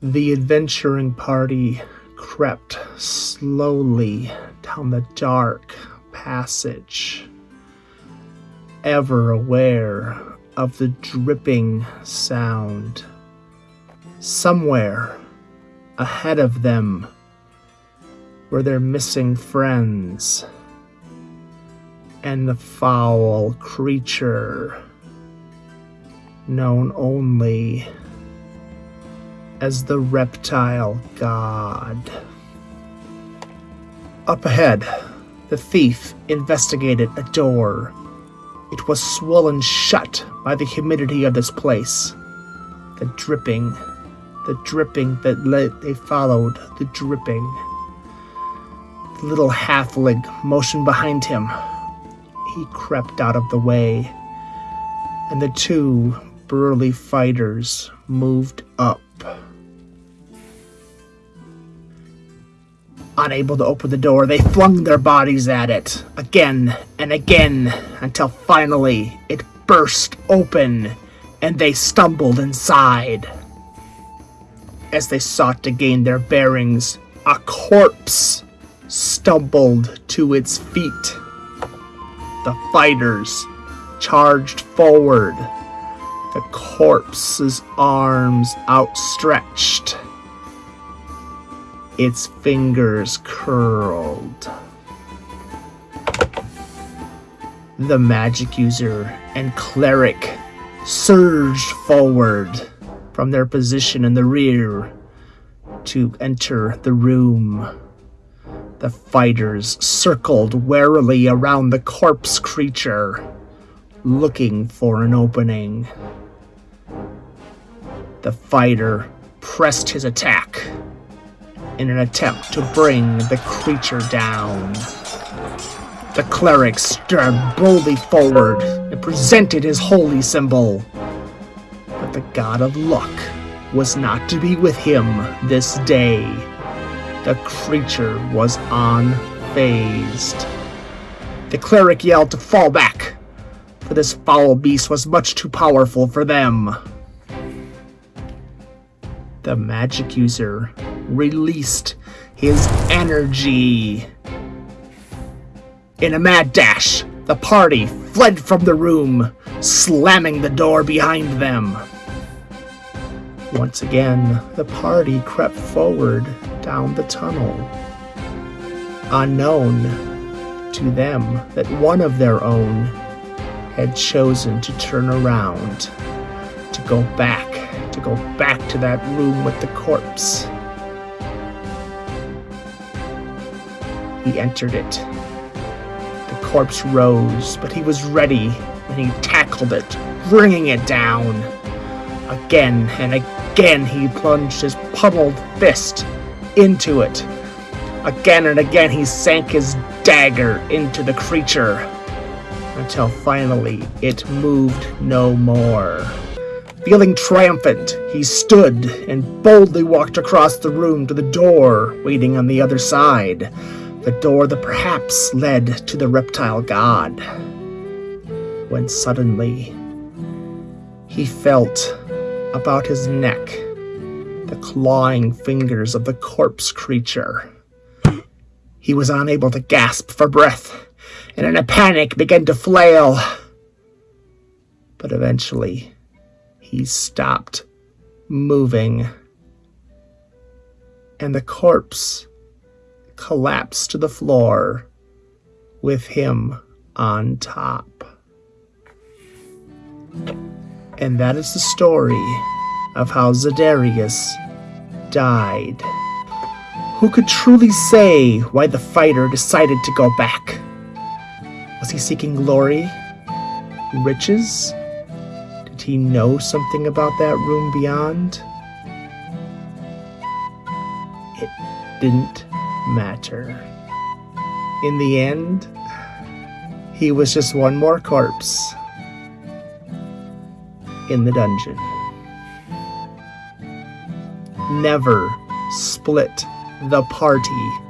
The adventuring party crept slowly down the dark passage, ever aware of the dripping sound. Somewhere ahead of them were their missing friends and the foul creature known only as the reptile god. Up ahead, the thief investigated a door. It was swollen shut by the humidity of this place. The dripping, the dripping that led, they followed, the dripping. The little halfling motioned behind him. He crept out of the way, and the two burly fighters moved up. Unable to open the door, they flung their bodies at it again and again until finally it burst open and they stumbled inside. As they sought to gain their bearings, a corpse stumbled to its feet. The fighters charged forward, the corpse's arms outstretched its fingers curled. The magic user and cleric surged forward from their position in the rear to enter the room. The fighters circled warily around the corpse creature, looking for an opening. The fighter pressed his attack in an attempt to bring the creature down. The cleric stared boldly forward and presented his holy symbol. But the god of luck was not to be with him this day. The creature was unfazed. The cleric yelled to fall back, for this foul beast was much too powerful for them. The magic user released his energy. In a mad dash, the party fled from the room, slamming the door behind them. Once again, the party crept forward down the tunnel. Unknown to them that one of their own had chosen to turn around, to go back, to go back to that room with the corpse. He entered it. The corpse rose, but he was ready and he tackled it, bringing it down. Again and again he plunged his pummeled fist into it. Again and again he sank his dagger into the creature until finally it moved no more. Feeling triumphant, he stood and boldly walked across the room to the door waiting on the other side the door that perhaps led to the reptile god. When suddenly he felt about his neck the clawing fingers of the corpse creature. He was unable to gasp for breath, and in a panic began to flail. But eventually, he stopped moving, and the corpse collapsed to the floor with him on top. And that is the story of how Zedarius died. Who could truly say why the fighter decided to go back? Was he seeking glory? Riches? Did he know something about that room beyond? It didn't matter. In the end, he was just one more corpse in the dungeon. Never split the party